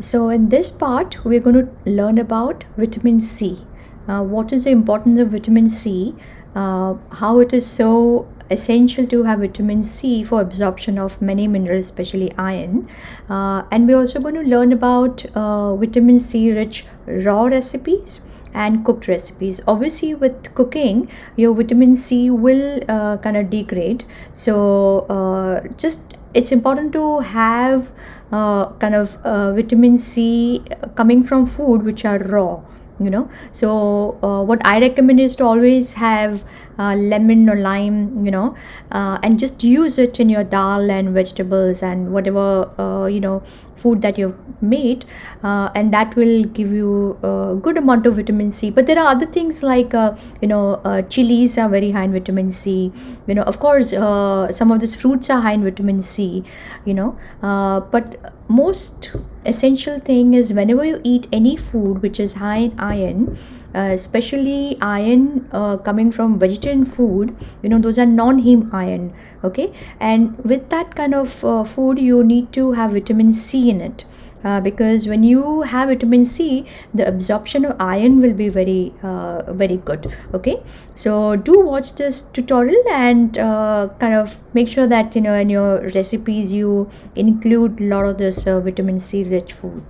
So in this part, we're going to learn about vitamin C. Uh, what is the importance of vitamin C? Uh, how it is so essential to have vitamin C for absorption of many minerals, especially iron. Uh, and we're also going to learn about uh, vitamin C rich raw recipes and cooked recipes. Obviously with cooking your vitamin c will uh, kind of degrade. So uh, just it's important to have uh, kind of uh, vitamin C coming from food which are raw you know. So uh, what i recommend is to always have uh, lemon or lime you know uh, and just use it in your dal and vegetables and whatever uh, you know food that you've made uh, and that will give you a good amount of vitamin c. But there are other things like uh, you know chilies are very high in vitamin c. You know of course some of these fruits are high in vitamin c you know but most essential thing is whenever you eat any food which is high in iron uh, especially iron uh, coming from vegetarian food you know those are non-heme iron okay? And with that kind of uh, food you need to have vitamin c in it uh, because when you have vitamin c the absorption of iron will be very uh, very good okay? So do watch this tutorial and uh, kind of make sure that you know in your recipes you include a lot of this uh, vitamin c rich food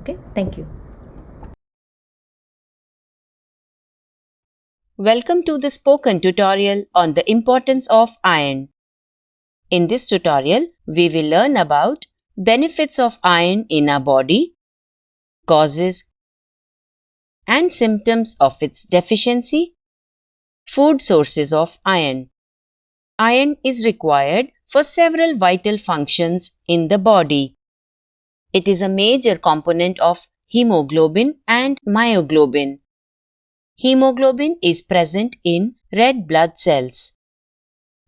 okay? Thank you. Welcome to the spoken tutorial on the importance of iron. In this tutorial, we will learn about benefits of iron in our body, causes and symptoms of its deficiency, food sources of iron. Iron is required for several vital functions in the body. It is a major component of hemoglobin and myoglobin. Hemoglobin is present in red blood cells.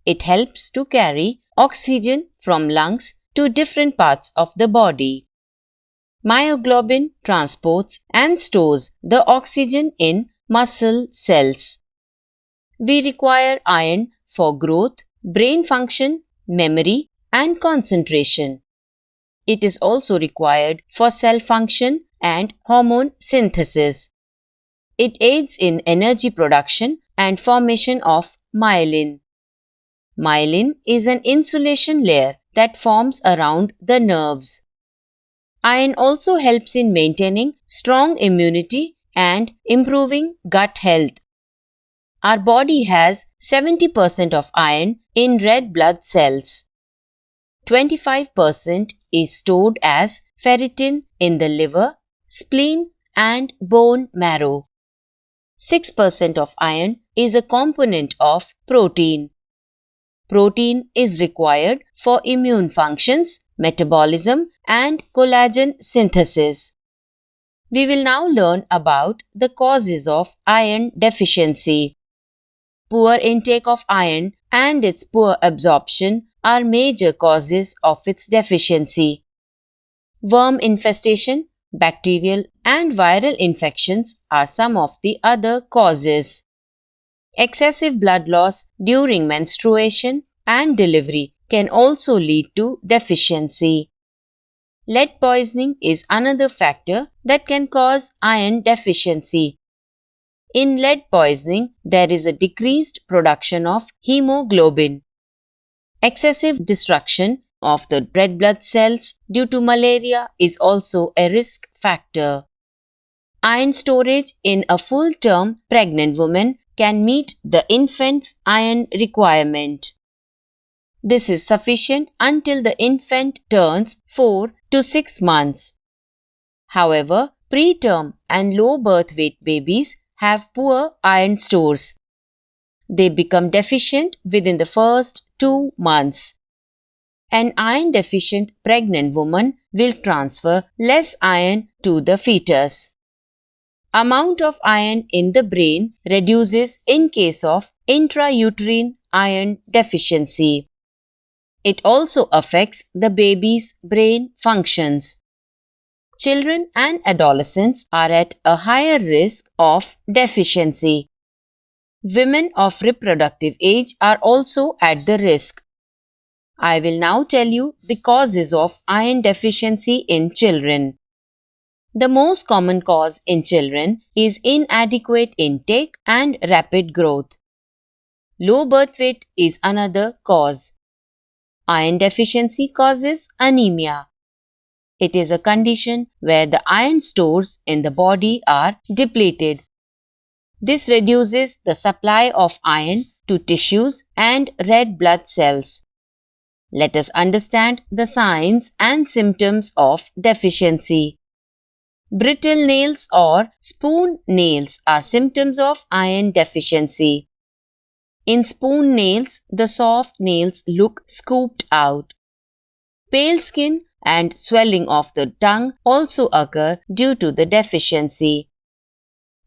It helps to carry oxygen from lungs to different parts of the body. Myoglobin transports and stores the oxygen in muscle cells. We require iron for growth, brain function, memory, and concentration. It is also required for cell function and hormone synthesis. It aids in energy production and formation of myelin. Myelin is an insulation layer that forms around the nerves. Iron also helps in maintaining strong immunity and improving gut health. Our body has 70% of iron in red blood cells. 25% is stored as ferritin in the liver, spleen, and bone marrow. 6% of iron is a component of protein. Protein is required for immune functions, metabolism, and collagen synthesis. We will now learn about the causes of iron deficiency. Poor intake of iron and its poor absorption are major causes of its deficiency. Worm infestation, bacterial and viral infections are some of the other causes. Excessive blood loss during menstruation and delivery can also lead to deficiency. Lead poisoning is another factor that can cause iron deficiency. In lead poisoning, there is a decreased production of hemoglobin. Excessive destruction of the red blood cells due to malaria is also a risk factor. Iron storage in a full term pregnant woman can meet the infant's iron requirement. This is sufficient until the infant turns 4 to 6 months. However, preterm and low birth weight babies have poor iron stores. They become deficient within the first 2 months. An iron deficient pregnant woman will transfer less iron to the fetus. Amount of iron in the brain reduces in case of intrauterine iron deficiency. It also affects the baby's brain functions. children and adolescents are at a higher risk of deficiency. Women of reproductive age are also at the risk. I will now tell you the causes of iron deficiency in children. The most common cause in children is inadequate intake and rapid growth. Low birth weight is another cause. Iron deficiency causes anemia. It is a condition where the iron stores in the body are depleted. This reduces the supply of iron to tissues and red blood cells. Let us understand the signs and symptoms of deficiency. Brittle nails or spoon nails are symptoms of iron deficiency. In spoon nails, the soft nails look scooped out. Pale skin and swelling of the tongue also occur due to the deficiency.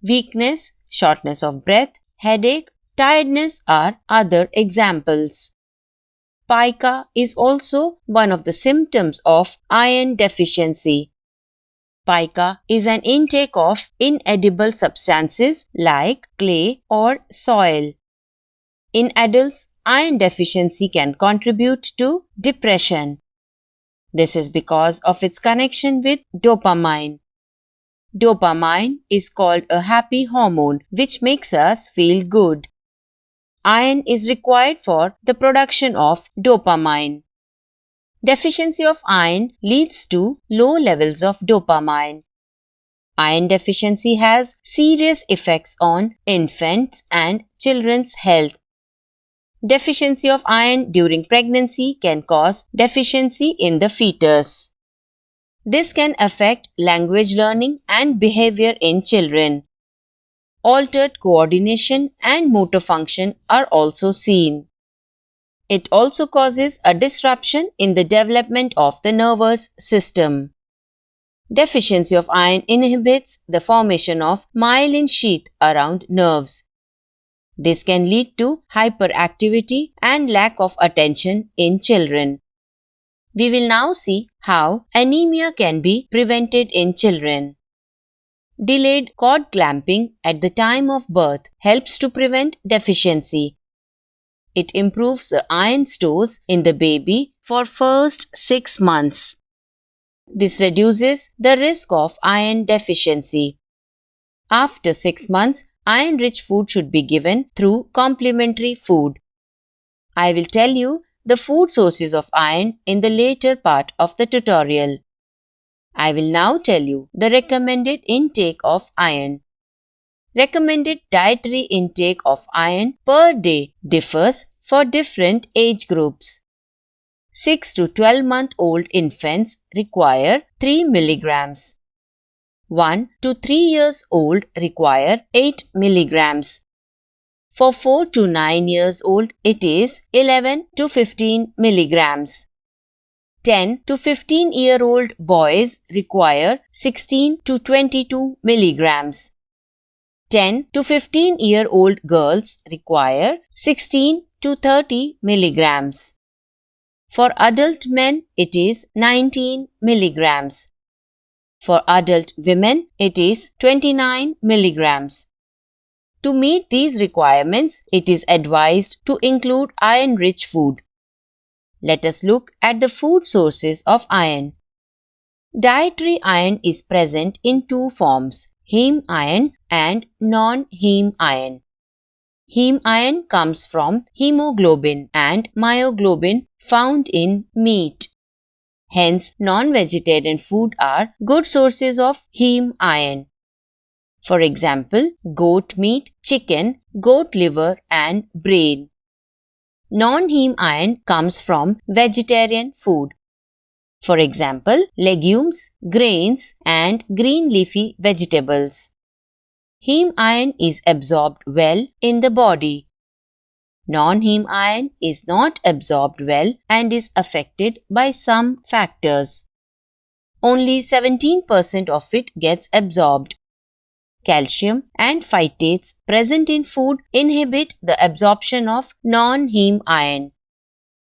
Weakness, shortness of breath, headache, tiredness are other examples. Pica is also one of the symptoms of iron deficiency. Pica is an intake of inedible substances like clay or soil. In adults, iron deficiency can contribute to depression. This is because of its connection with dopamine. Dopamine is called a happy hormone which makes us feel good. Iron is required for the production of dopamine. Deficiency of iron leads to low levels of dopamine. Iron deficiency has serious effects on infants and children's health. Deficiency of iron during pregnancy can cause deficiency in the fetus. This can affect language learning and behavior in children. Altered coordination and motor function are also seen. It also causes a disruption in the development of the nervous system. Deficiency of iron inhibits the formation of myelin sheath around nerves. This can lead to hyperactivity and lack of attention in children. We will now see how anemia can be prevented in children. Delayed cord clamping at the time of birth helps to prevent deficiency it improves the iron stores in the baby for first 6 months. This reduces the risk of iron deficiency. After 6 months, iron rich food should be given through complementary food. I will tell you the food sources of iron in the later part of the tutorial. I will now tell you the recommended intake of iron. Recommended dietary intake of iron per day differs for different age groups. 6 to 12 month old infants require 3 milligrams. 1 to 3 years old require 8 milligrams. For 4 to 9 years old, it is 11 to 15 milligrams. 10 to 15 year old boys require 16 to 22 milligrams. 10 to 15 year old girls require 16 to 30 milligrams. For adult men, it is 19 milligrams. For adult women, it is 29 milligrams. To meet these requirements, it is advised to include iron rich food. Let us look at the food sources of iron. Dietary iron is present in two forms heme iron and non-heme iron. Heme iron comes from hemoglobin and myoglobin found in meat. Hence, non-vegetarian food are good sources of heme iron. For example, goat meat, chicken, goat liver and brain. Non-heme iron comes from vegetarian food. For example, legumes, grains and green leafy vegetables. Heme iron is absorbed well in the body. Non-heme iron is not absorbed well and is affected by some factors. Only 17% of it gets absorbed. Calcium and phytates present in food inhibit the absorption of non-heme iron.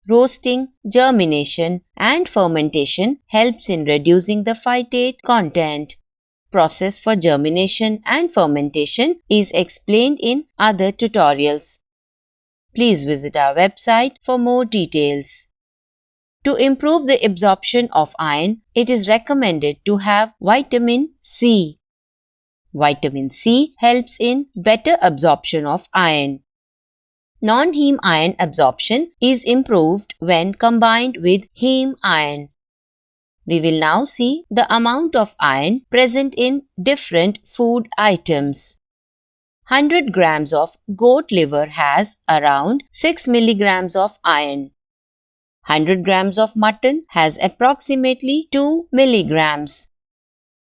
Roasting, germination, and fermentation helps in reducing the phytate content. Process for germination and fermentation is explained in other tutorials. Please visit our website for more details. To improve the absorption of iron, it is recommended to have vitamin C. Vitamin C helps in better absorption of iron. Non-heme iron absorption is improved when combined with heme iron. We will now see the amount of iron present in different food items. 100 grams of goat liver has around 6 milligrams of iron. 100 grams of mutton has approximately 2 milligrams.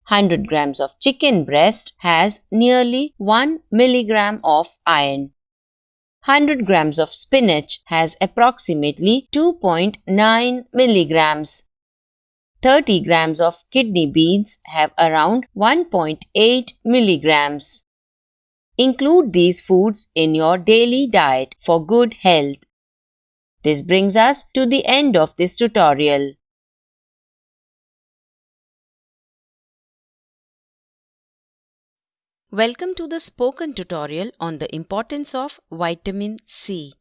100 grams of chicken breast has nearly 1 milligram of iron. 100 grams of spinach has approximately 2.9 milligrams. 30 grams of kidney beans have around 1.8 milligrams. Include these foods in your daily diet for good health. This brings us to the end of this tutorial. Welcome to the spoken tutorial on the importance of vitamin C.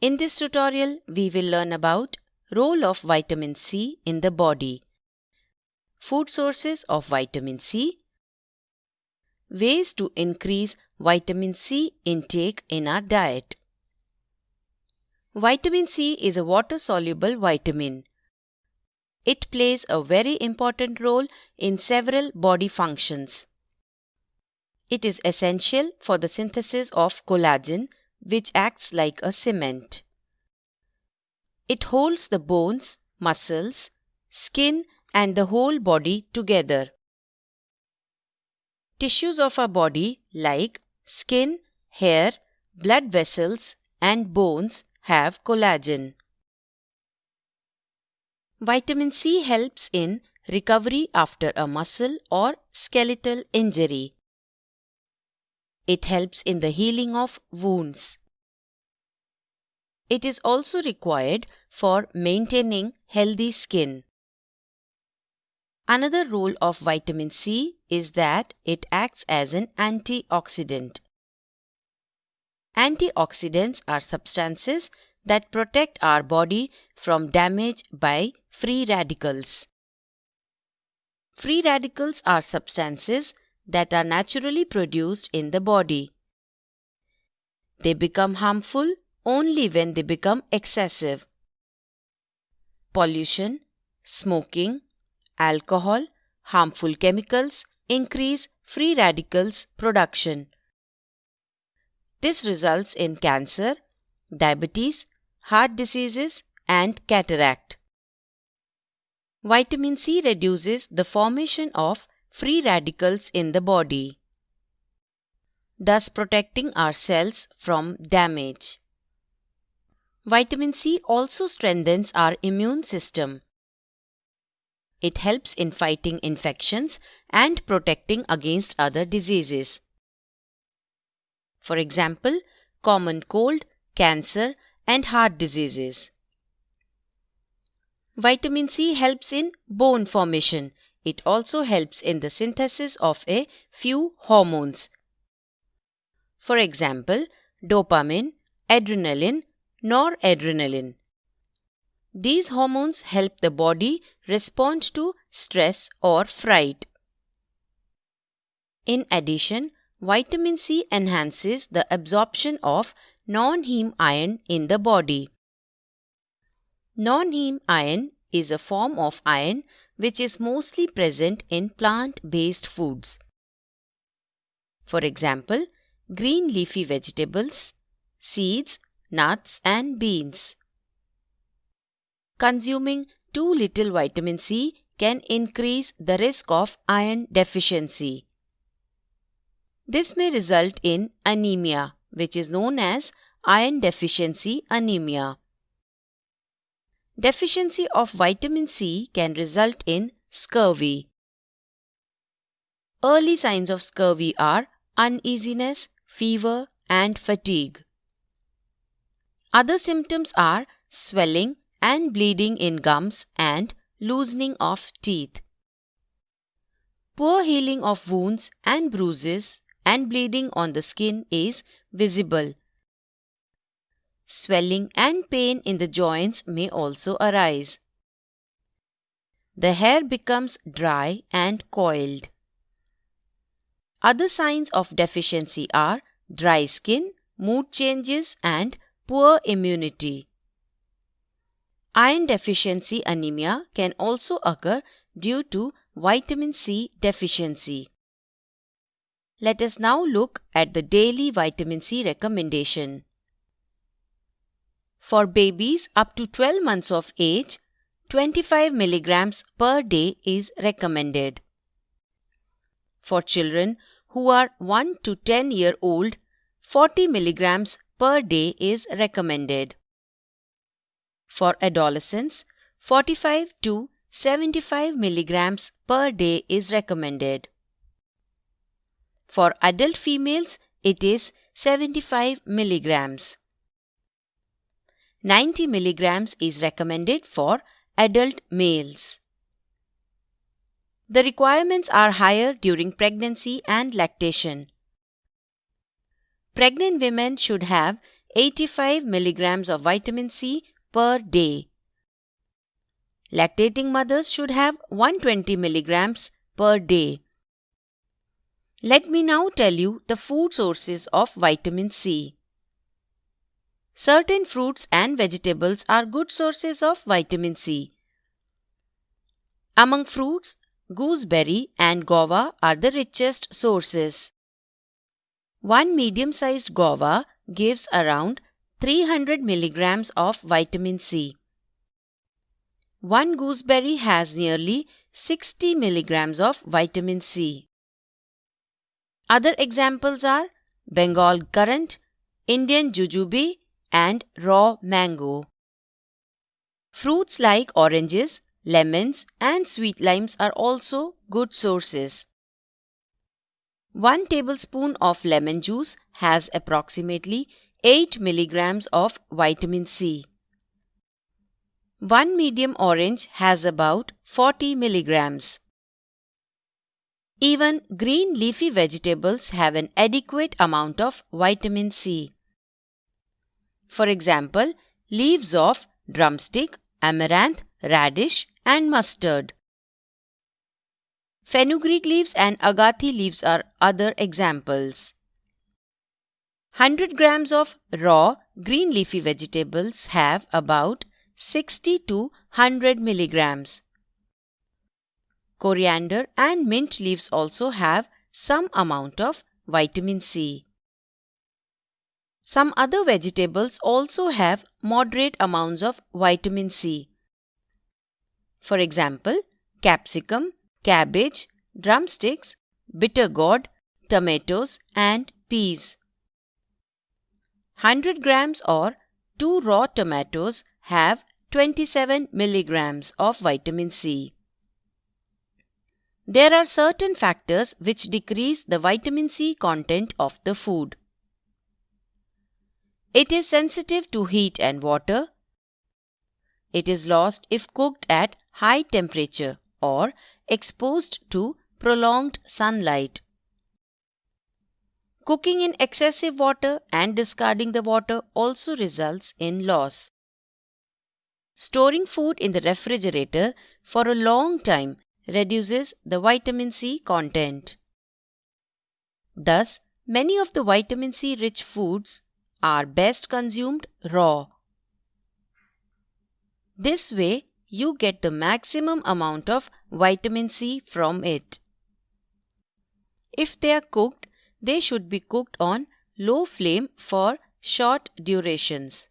In this tutorial, we will learn about role of vitamin C in the body, food sources of vitamin C, ways to increase vitamin C intake in our diet, Vitamin C is a water soluble vitamin. It plays a very important role in several body functions. It is essential for the synthesis of collagen, which acts like a cement. It holds the bones, muscles, skin, and the whole body together. Tissues of our body, like skin, hair, blood vessels, and bones, have collagen. Vitamin C helps in recovery after a muscle or skeletal injury. It helps in the healing of wounds. It is also required for maintaining healthy skin. Another role of vitamin C is that it acts as an antioxidant. Antioxidants are substances that protect our body from damage by free radicals. Free radicals are substances that are naturally produced in the body. They become harmful only when they become excessive. Pollution, smoking, alcohol, harmful chemicals increase free radicals production. This results in cancer, diabetes, heart diseases, and cataract. Vitamin C reduces the formation of free radicals in the body, thus protecting our cells from damage. Vitamin C also strengthens our immune system. It helps in fighting infections and protecting against other diseases. For example, common cold, cancer, and heart diseases. Vitamin C helps in bone formation. It also helps in the synthesis of a few hormones. For example, dopamine, adrenaline, noradrenaline. These hormones help the body respond to stress or fright. In addition, Vitamin C enhances the absorption of non-heme iron in the body. Non-heme iron is a form of iron which is mostly present in plant-based foods. For example, green leafy vegetables, seeds, nuts and beans. Consuming too little vitamin C can increase the risk of iron deficiency. This may result in anemia, which is known as iron deficiency anemia. Deficiency of vitamin C can result in scurvy. Early signs of scurvy are uneasiness, fever, and fatigue. Other symptoms are swelling and bleeding in gums and loosening of teeth. Poor healing of wounds and bruises and bleeding on the skin is visible. Swelling and pain in the joints may also arise. The hair becomes dry and coiled. Other signs of deficiency are dry skin, mood changes, and poor immunity. Iron deficiency anemia can also occur due to vitamin C deficiency. Let us now look at the daily vitamin C recommendation. For babies up to 12 months of age, 25 milligrams per day is recommended. For children who are 1 to 10 year old, 40 milligrams per day is recommended. For adolescents, 45 to 75 milligrams per day is recommended. For adult females, it is 75 milligrams. 90 milligrams is recommended for adult males. The requirements are higher during pregnancy and lactation. Pregnant women should have 85 milligrams of vitamin C per day. Lactating mothers should have 120 milligrams per day. Let me now tell you the food sources of vitamin C. Certain fruits and vegetables are good sources of vitamin C. Among fruits, gooseberry and guava are the richest sources. One medium sized guava gives around 300 milligrams of vitamin C. One gooseberry has nearly 60 milligrams of vitamin C. Other examples are Bengal currant, Indian jujube, and raw mango. Fruits like oranges, lemons, and sweet limes are also good sources. 1 tablespoon of lemon juice has approximately 8 milligrams of vitamin C. 1 medium orange has about 40 milligrams. Even green leafy vegetables have an adequate amount of vitamin C. For example, leaves of drumstick, amaranth, radish, and mustard. Fenugreek leaves and agathi leaves are other examples. 100 grams of raw green leafy vegetables have about 60 to 100 milligrams. Coriander and mint leaves also have some amount of vitamin C. Some other vegetables also have moderate amounts of vitamin C. For example, capsicum, cabbage, drumsticks, bitter gourd, tomatoes, and peas. 100 grams or 2 raw tomatoes have 27 milligrams of vitamin C. There are certain factors which decrease the vitamin C content of the food. It is sensitive to heat and water. It is lost if cooked at high temperature or exposed to prolonged sunlight. Cooking in excessive water and discarding the water also results in loss. Storing food in the refrigerator for a long time reduces the vitamin C content. Thus, many of the vitamin C rich foods are best consumed raw. This way, you get the maximum amount of vitamin C from it. If they are cooked, they should be cooked on low flame for short durations.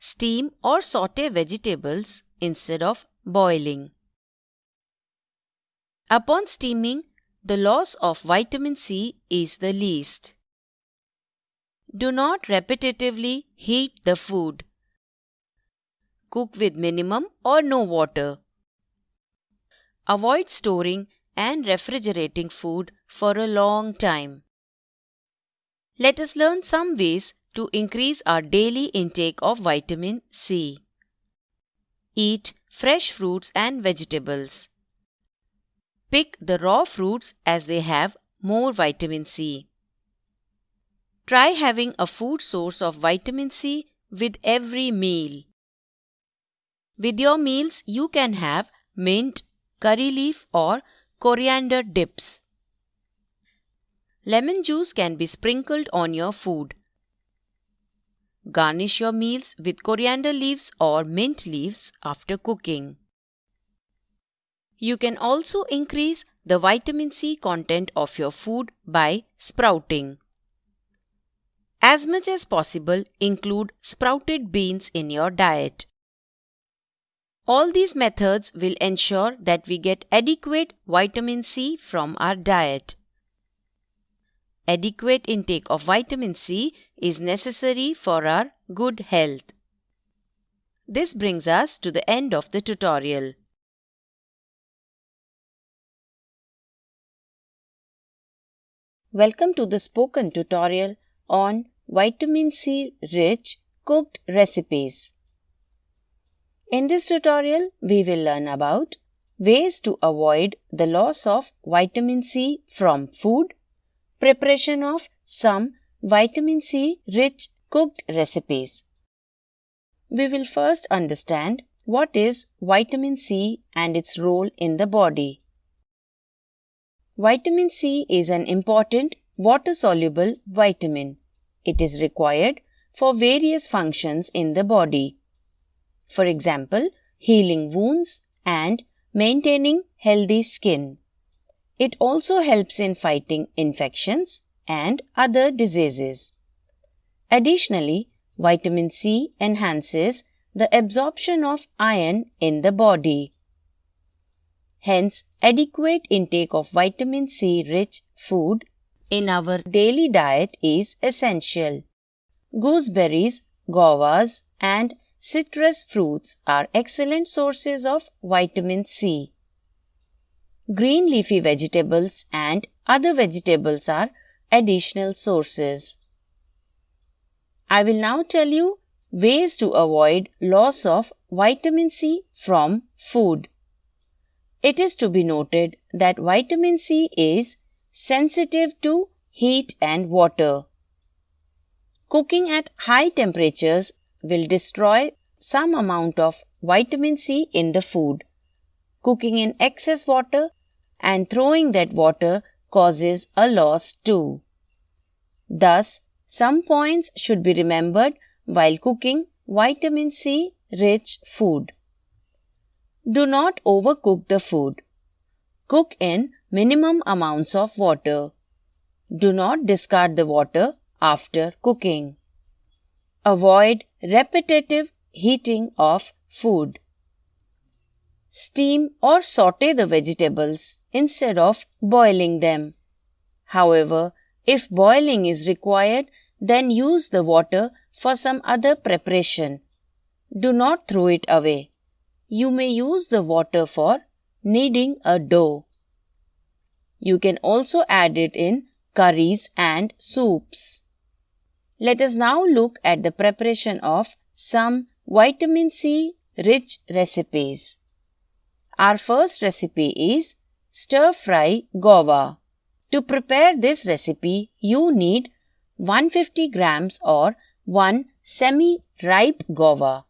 Steam or saute vegetables instead of boiling. Upon steaming, the loss of vitamin C is the least. Do not repetitively heat the food. Cook with minimum or no water. Avoid storing and refrigerating food for a long time. Let us learn some ways to increase our daily intake of vitamin C. Eat fresh fruits and vegetables. Pick the raw fruits as they have more vitamin C. Try having a food source of vitamin C with every meal. With your meals, you can have mint, curry leaf, or coriander dips. Lemon juice can be sprinkled on your food. Garnish your meals with coriander leaves or mint leaves after cooking. You can also increase the vitamin C content of your food by sprouting. As much as possible, include sprouted beans in your diet. All these methods will ensure that we get adequate vitamin C from our diet. Adequate intake of vitamin C is necessary for our good health. This brings us to the end of the tutorial. Welcome to the spoken tutorial on vitamin C rich cooked recipes. In this tutorial, we will learn about ways to avoid the loss of vitamin C from food, preparation of some vitamin C rich cooked recipes. We will first understand what is vitamin C and its role in the body. Vitamin C is an important water soluble vitamin. It is required for various functions in the body for example, healing wounds and maintaining healthy skin. It also helps in fighting infections and other diseases. Additionally, vitamin C enhances the absorption of iron in the body. Hence, adequate intake of vitamin C rich food in our daily diet is essential. Gooseberries, guavas, and citrus fruits are excellent sources of vitamin C. Green leafy vegetables and other vegetables are additional sources. I will now tell you ways to avoid loss of vitamin C from food. It is to be noted that vitamin C is sensitive to heat and water. Cooking at high temperatures will destroy some amount of vitamin C in the food. Cooking in excess water and throwing that water causes a loss too. Thus, some points should be remembered while cooking vitamin C rich food. Do not overcook the food. Cook in minimum amounts of water. Do not discard the water after cooking. Avoid repetitive heating of food. Steam or saute the vegetables instead of boiling them. However, if boiling is required, then use the water for some other preparation. Do not throw it away. You may use the water for kneading a dough. You can also add it in curries and soups. Let us now look at the preparation of some vitamin C rich recipes. Our first recipe is stir fry guava. To prepare this recipe, you need 150 grams or 1 semi ripe guava,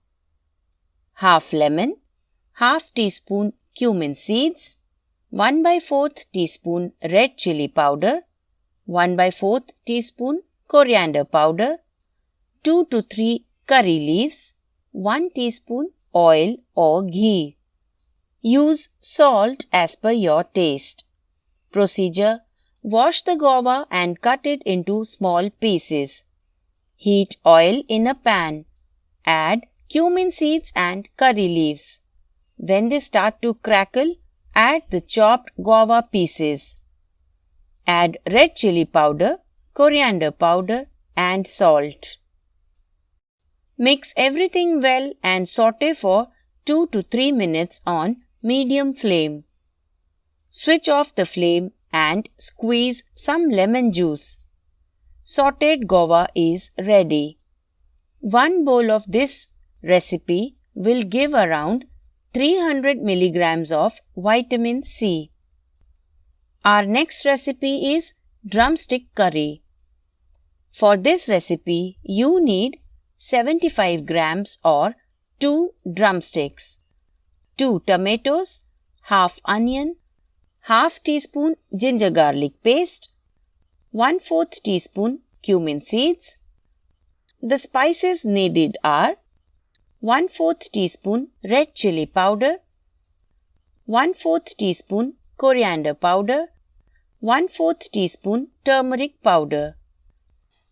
half lemon, half teaspoon cumin seeds, 1 by 4th teaspoon red chili powder, 1 by 4th teaspoon coriander powder, 2 to 3 curry leaves, 1 teaspoon oil or ghee. Use salt as per your taste. Procedure Wash the guava and cut it into small pieces. Heat oil in a pan. Add cumin seeds and curry leaves. When they start to crackle, add the chopped guava pieces. Add red chili powder coriander powder and salt. Mix everything well and saute for 2 to 3 minutes on medium flame. Switch off the flame and squeeze some lemon juice. sauteed guava is ready. One bowl of this recipe will give around 300 milligrams of vitamin C. Our next recipe is drumstick curry. For this recipe, you need 75 grams or 2 drumsticks, 2 tomatoes, half onion, half teaspoon ginger garlic paste, 1 4th teaspoon cumin seeds. The spices needed are 1 4th teaspoon red chili powder, 1 4th teaspoon coriander powder, 1 4th teaspoon turmeric powder.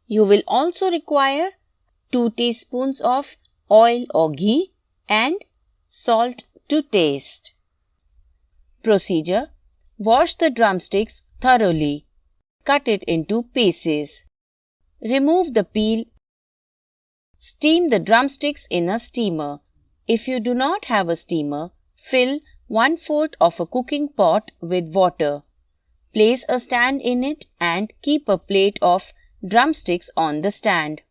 You will also require 2 teaspoons of oil or ghee and salt to taste. Procedure Wash the drumsticks thoroughly. Cut it into pieces. Remove the peel Steam the drumsticks in a steamer. If you do not have a steamer, fill one fourth of a cooking pot with water. Place a stand in it and keep a plate of drumsticks on the stand.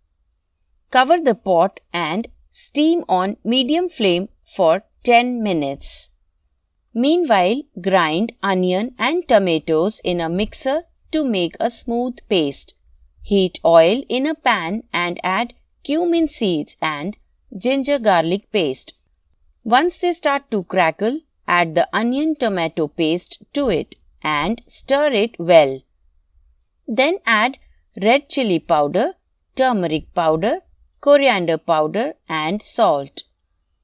Cover the pot and steam on medium flame for 10 minutes. Meanwhile, grind onion and tomatoes in a mixer to make a smooth paste. Heat oil in a pan and add cumin seeds and ginger garlic paste. Once they start to crackle, add the onion tomato paste to it and stir it well. Then add red chili powder, turmeric powder, coriander powder and salt.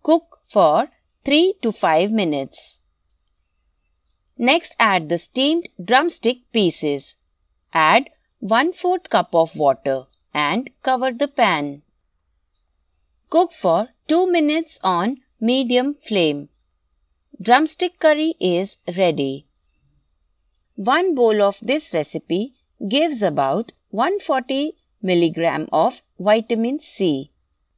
Cook for 3 to 5 minutes. Next add the steamed drumstick pieces. Add 1 4th cup of water and cover the pan. Cook for 2 minutes on medium flame. Drumstick curry is ready. One bowl of this recipe gives about 140 milligram of vitamin C.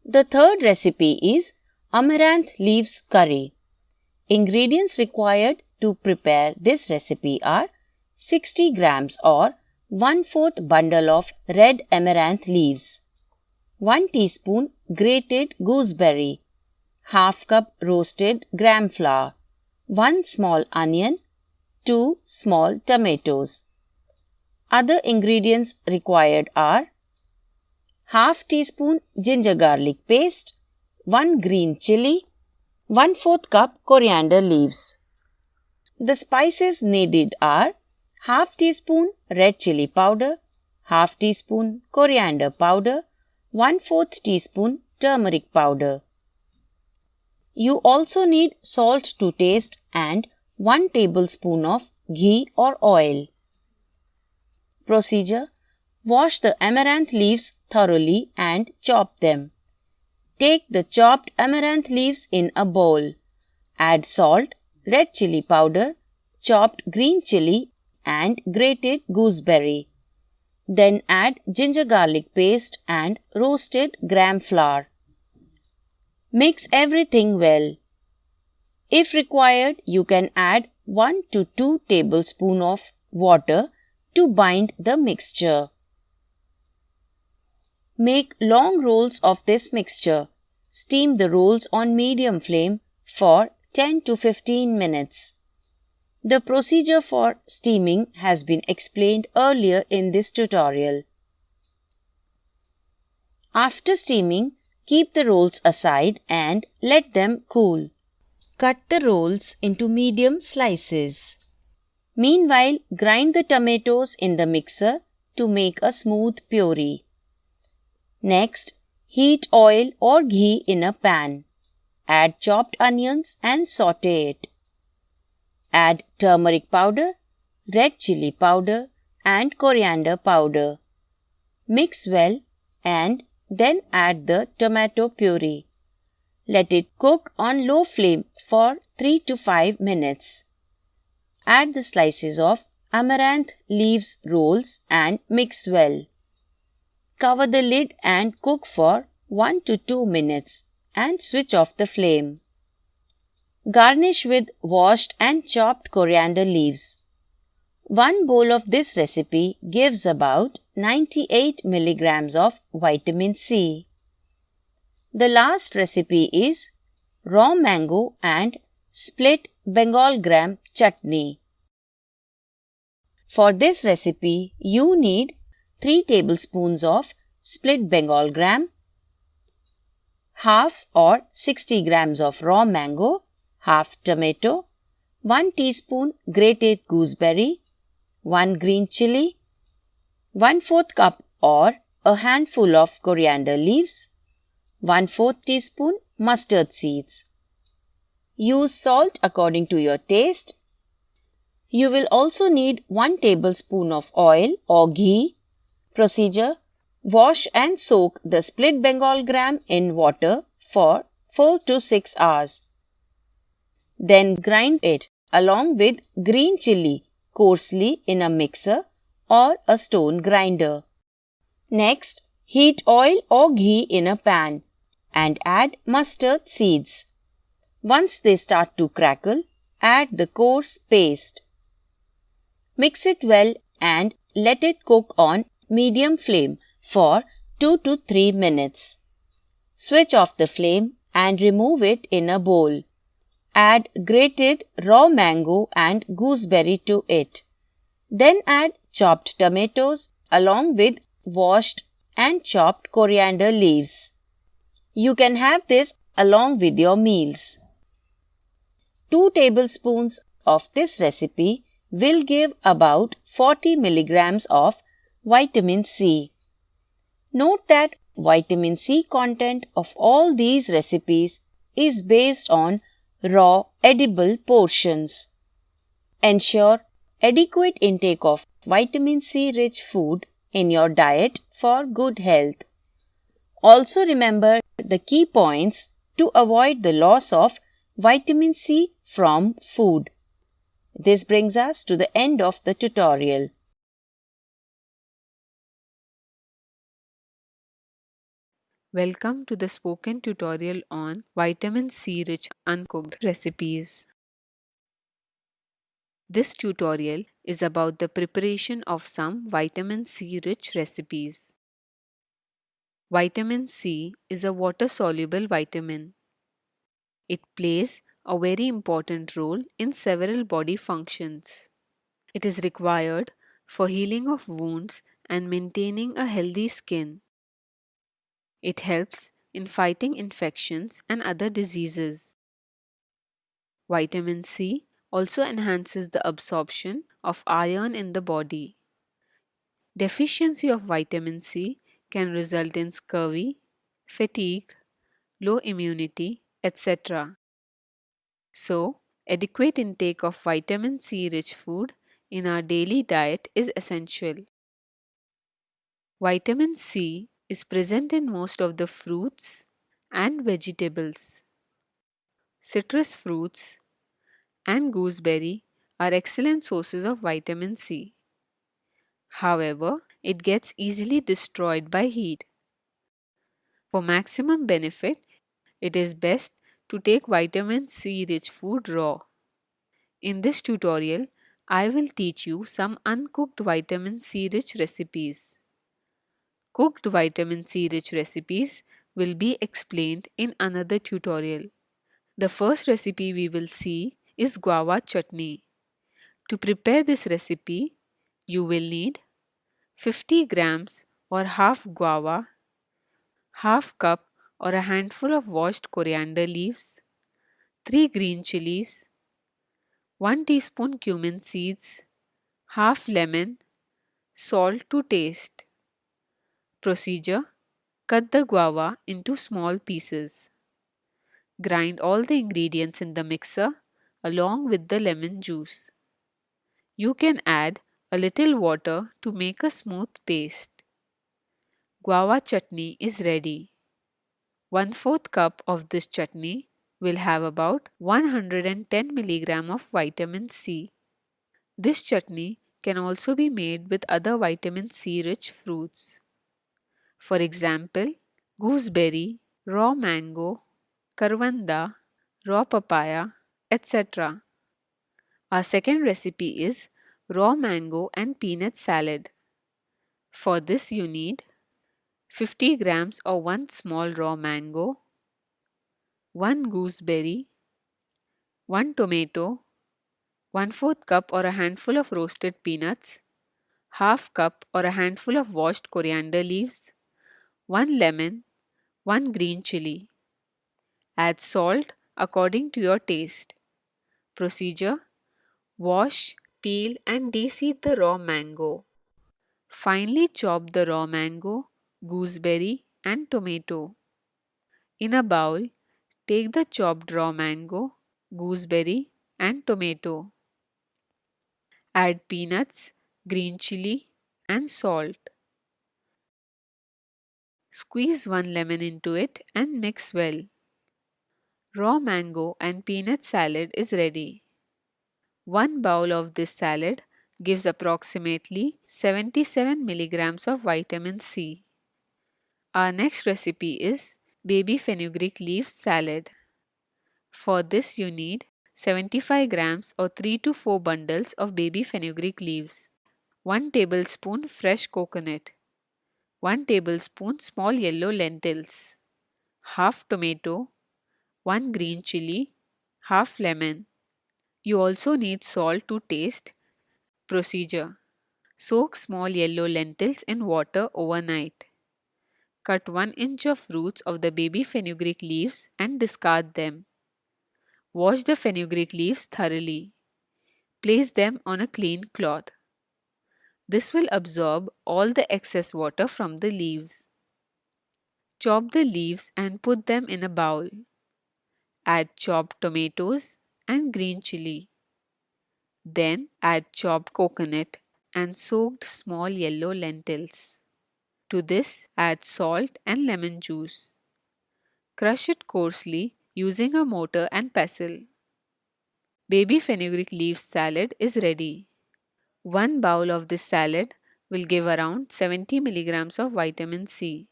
The third recipe is amaranth leaves curry. Ingredients required to prepare this recipe are 60 grams or 1 4th bundle of red amaranth leaves, 1 teaspoon grated gooseberry, half cup roasted gram flour, 1 small onion, 2 small tomatoes. Other ingredients required are half teaspoon ginger garlic paste, 1 green chili, 1 4th cup coriander leaves. The spices needed are half teaspoon red chili powder, half teaspoon coriander powder, 1 4th teaspoon turmeric powder. You also need salt to taste and 1 tablespoon of ghee or oil. Procedure Wash the amaranth leaves thoroughly and chop them. Take the chopped amaranth leaves in a bowl. Add salt, red chili powder, chopped green chili, and grated gooseberry. Then add ginger garlic paste and roasted gram flour. Mix everything well. If required, you can add 1 to 2 tablespoon of water to bind the mixture. Make long rolls of this mixture. Steam the rolls on medium flame for 10 to 15 minutes. The procedure for steaming has been explained earlier in this tutorial. After steaming, keep the rolls aside and let them cool. Cut the rolls into medium slices. Meanwhile, grind the tomatoes in the mixer to make a smooth puree. Next, heat oil or ghee in a pan. Add chopped onions and saute it. Add turmeric powder, red chili powder, and coriander powder. Mix well and then add the tomato puree. Let it cook on low flame for 3 to 5 minutes. Add the slices of amaranth leaves rolls and mix well. Cover the lid and cook for 1 to 2 minutes and switch off the flame. Garnish with washed and chopped coriander leaves. One bowl of this recipe gives about 98 milligrams of vitamin C. The last recipe is raw mango and split Bengal gram chutney. For this recipe, you need 3 tablespoons of split Bengal gram, half or 60 grams of raw mango, half tomato, 1 teaspoon grated gooseberry, 1 green chili, 1 4th cup or a handful of coriander leaves, 1 4th teaspoon mustard seeds. Use salt according to your taste. You will also need 1 tablespoon of oil or ghee. Procedure Wash and soak the split Bengal gram in water for 4 to 6 hours. Then grind it along with green chili coarsely in a mixer or a stone grinder. Next, heat oil or ghee in a pan and add mustard seeds. Once they start to crackle, add the coarse paste. Mix it well and let it cook on medium flame for 2 to 3 minutes. Switch off the flame and remove it in a bowl. Add grated raw mango and gooseberry to it. Then add chopped tomatoes along with washed and chopped coriander leaves. You can have this along with your meals. 2 tablespoons of this recipe will give about 40 milligrams of vitamin C. Note that vitamin C content of all these recipes is based on raw edible portions. Ensure adequate intake of vitamin C rich food in your diet for good health. Also remember the key points to avoid the loss of vitamin C from food. This brings us to the end of the tutorial. Welcome to the spoken tutorial on vitamin C rich uncooked recipes. This tutorial is about the preparation of some vitamin C rich recipes. Vitamin C is a water soluble vitamin. It plays a very important role in several body functions. It is required for healing of wounds and maintaining a healthy skin. It helps in fighting infections and other diseases. Vitamin C also enhances the absorption of iron in the body. Deficiency of vitamin C can result in scurvy, fatigue, low immunity, etc. So, adequate intake of vitamin C rich food in our daily diet is essential. Vitamin C is present in most of the fruits and vegetables. Citrus fruits and gooseberry are excellent sources of vitamin C. However, it gets easily destroyed by heat. For maximum benefit, it is best to take vitamin C rich food raw. In this tutorial, I will teach you some uncooked vitamin C rich recipes. Cooked vitamin C rich recipes will be explained in another tutorial. The first recipe we will see is guava chutney. To prepare this recipe, you will need 50 grams or half guava, half cup or a handful of washed coriander leaves, 3 green chilies, 1 teaspoon cumin seeds, half lemon, salt to taste. Procedure Cut the guava into small pieces. Grind all the ingredients in the mixer along with the lemon juice. You can add a little water to make a smooth paste. Guava chutney is ready. 1 4th cup of this chutney will have about 110 mg of vitamin C. This chutney can also be made with other vitamin C rich fruits. For example, gooseberry, raw mango, karwanda, raw papaya, etc. Our second recipe is raw mango and peanut salad. For this you need 50 grams or 1 small raw mango, 1 gooseberry, 1 tomato, 1 4th cup or a handful of roasted peanuts, half cup or a handful of washed coriander leaves, 1 lemon, 1 green chili. Add salt according to your taste. Procedure Wash, peel, and deseed the raw mango. Finely chop the raw mango, gooseberry, and tomato. In a bowl, take the chopped raw mango, gooseberry, and tomato. Add peanuts, green chili, and salt. Squeeze one lemon into it and mix well. Raw mango and peanut salad is ready. One bowl of this salad gives approximately 77 milligrams of vitamin C. Our next recipe is baby fenugreek leaves salad. For this you need 75 grams or 3 to 4 bundles of baby fenugreek leaves, 1 tablespoon fresh coconut, 1 tablespoon small yellow lentils, half tomato, 1 green chili, half lemon. You also need salt to taste. Procedure Soak small yellow lentils in water overnight. Cut 1 inch of roots of the baby fenugreek leaves and discard them. Wash the fenugreek leaves thoroughly. Place them on a clean cloth. This will absorb all the excess water from the leaves. Chop the leaves and put them in a bowl. Add chopped tomatoes and green chili. Then add chopped coconut and soaked small yellow lentils. To this add salt and lemon juice. Crush it coarsely using a mortar and pestle. Baby fenugreek leaf salad is ready. One bowl of this salad will give around 70 milligrams of vitamin C.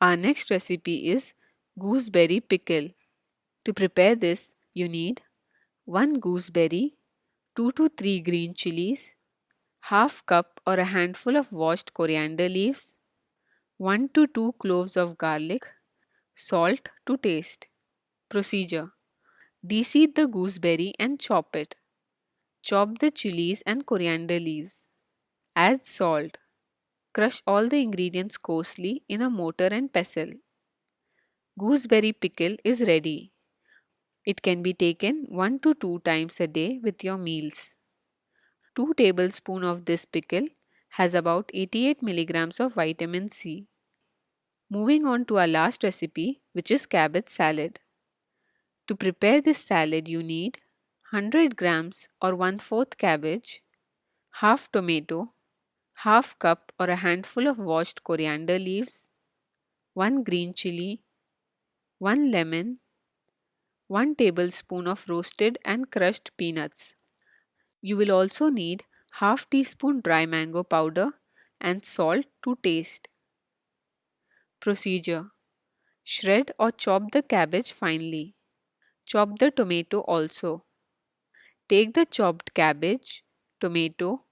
Our next recipe is gooseberry pickle. To prepare this, you need 1 gooseberry, 2 to 3 green chilies, half cup or a handful of washed coriander leaves, 1 to 2 cloves of garlic, salt to taste. Procedure Deseed the gooseberry and chop it. Chop the chilies and coriander leaves. Add salt. Crush all the ingredients coarsely in a mortar and pestle. Gooseberry pickle is ready. It can be taken 1 to 2 times a day with your meals. 2 tablespoons of this pickle has about 88 milligrams of vitamin C. Moving on to our last recipe which is cabbage salad. To prepare this salad you need 100 grams or 1 4th cabbage, half tomato, half cup or a handful of washed coriander leaves, 1 green chili, 1 lemon, 1 tablespoon of roasted and crushed peanuts. You will also need half teaspoon dry mango powder and salt to taste. Procedure Shred or chop the cabbage finely. Chop the tomato also. Take the chopped cabbage, tomato,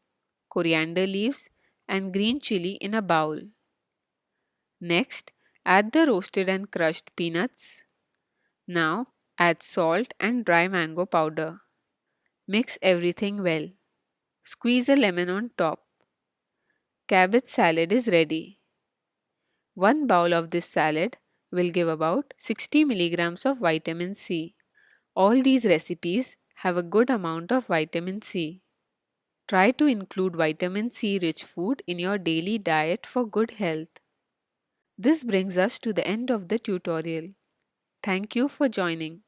coriander leaves and green chili in a bowl. Next, add the roasted and crushed peanuts. Now, Add salt and dry mango powder. Mix everything well. Squeeze a lemon on top. Cabbage salad is ready. One bowl of this salad will give about 60 milligrams of vitamin C. All these recipes have a good amount of vitamin C. Try to include vitamin C rich food in your daily diet for good health. This brings us to the end of the tutorial. Thank you for joining.